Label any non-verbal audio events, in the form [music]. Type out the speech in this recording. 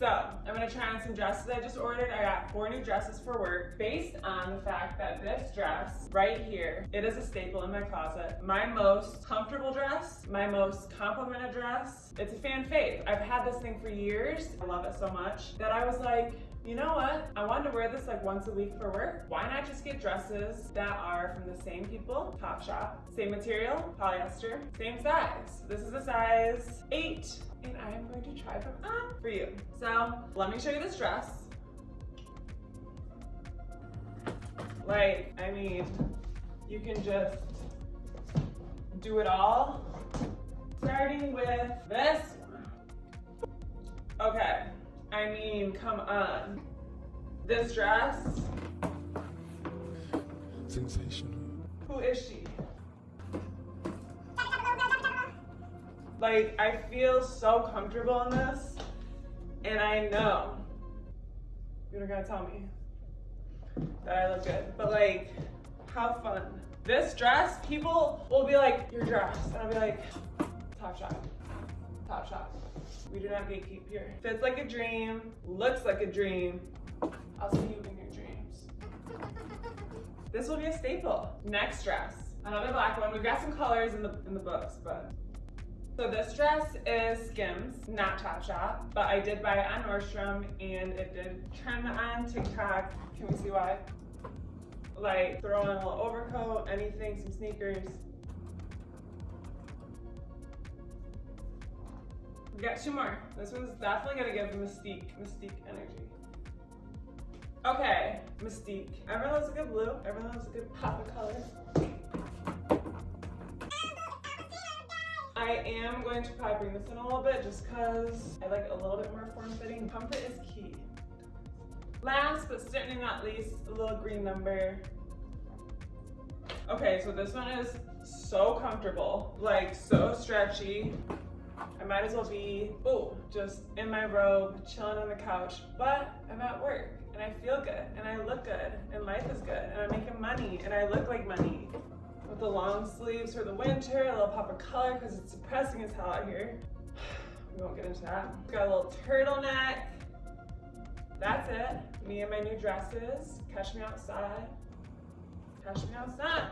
So I'm gonna try on some dresses I just ordered. I got four new dresses for work based on the fact that this dress right here, it is a staple in my closet. My most comfortable dress, my most complimented dress. It's a fan fave. I've had this thing for years. I love it so much that I was like, you know what? I wanted to wear this like once a week for work. Why not just get dresses that are from the same people, Topshop, same material, polyester, same size. This is a size eight, and I am going to try them on for you. So let me show you this dress. Like, I mean, you can just do it all. Starting with this. Okay, I mean, come on. This dress, Sensational. who is she? Like, I feel so comfortable in this, and I know you're not gonna tell me that I look good, but like, have fun. This dress, people will be like, your dress, and I'll be like, top shot, Topshop. We do not gatekeep here. Fits like a dream, looks like a dream. I'll see you in your dreams. This will be a staple. Next dress, another black one. We've got some colors in the in the books, but so this dress is Skims, not Topshop, but I did buy it on Nordstrom and it did trend on TikTok. Can we see why? Like throw on a little overcoat, anything, some sneakers. We got two more. This one's definitely gonna give Mystique, Mystique energy. Okay, Mystique. Everyone loves a good blue. Everyone loves a good pop of color. I am going to probably bring this in a little bit just because I like a little bit more form-fitting. Comfort is key. Last but certainly not least, a little green number. Okay, so this one is so comfortable, like so stretchy. I might as well be, oh, just in my robe, chilling on the couch, but I'm at work and I feel good and I look good and life is good and I'm making money and I look like money. With the long sleeves for the winter, a little pop of color because it's depressing as hell out here. [sighs] We won't get into that. Got a little turtleneck. That's it. Me and my new dresses. Catch me outside. Catch me outside.